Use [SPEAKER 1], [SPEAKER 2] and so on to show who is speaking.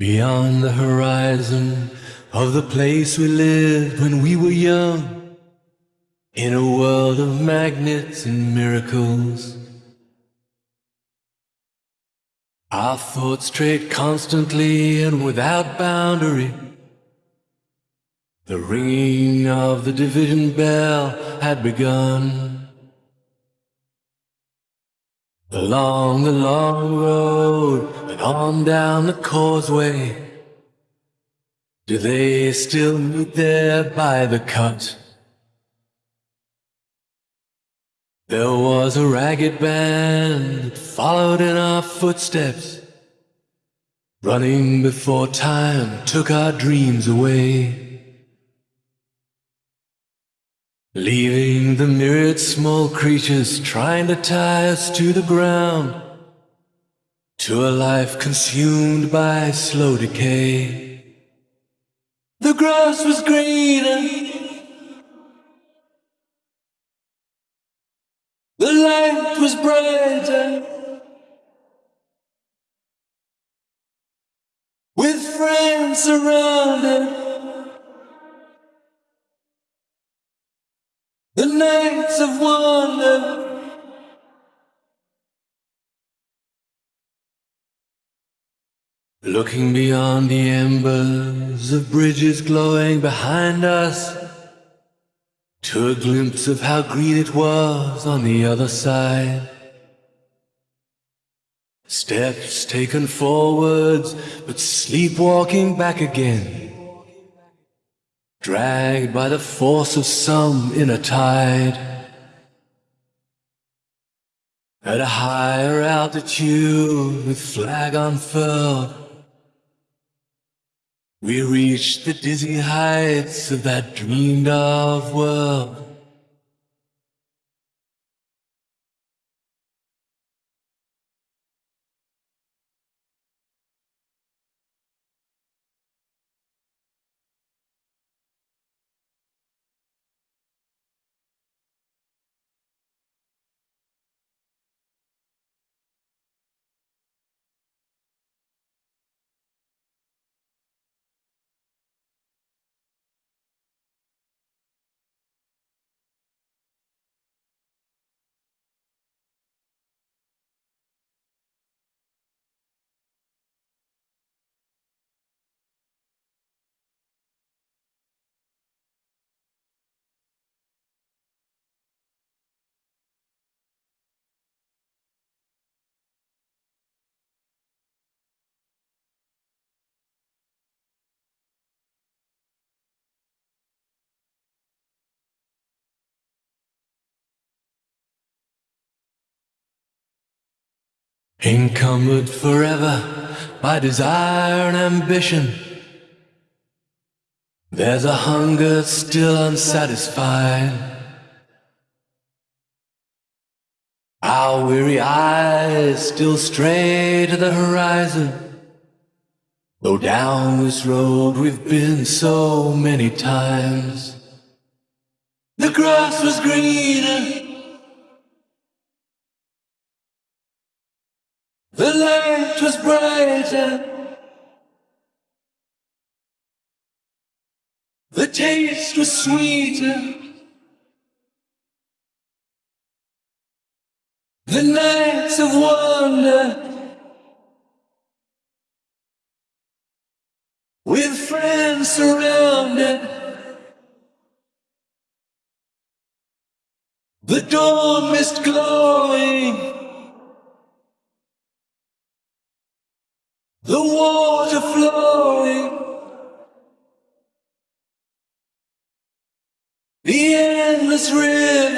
[SPEAKER 1] Beyond the horizon of the place we lived when we were young, in a world of magnets and miracles. Our thoughts strayed constantly and without boundary. The ringing of the division bell had begun. Along the long road and on down the causeway, do they still meet there by the cut? There was a ragged band that followed in our footsteps, running before time took our dreams away. Leaving the myriad small creatures trying to tie us to the ground, to a life consumed by slow decay. The grass was greener. The light was brighter with friends around surrounded. The nights of wonder. Looking beyond the embers of bridges glowing behind us to a glimpse of how green it was on the other side. Steps taken forwards, but sleepwalking back again. Dragged by the force of some inner tide. At a higher altitude, with flag unfurled, we reached the dizzy heights of that dreamed of world. Encumbered forever by desire and ambition. There's a hunger still unsatisfied. Our weary eyes still stray to the horizon. Though down this road we've been so many times. The grass was greener. The light was brighter. The taste was sweeter. The nights of wonder with friends surrounded. The dawn mist glowing. The water flowing. The endless river.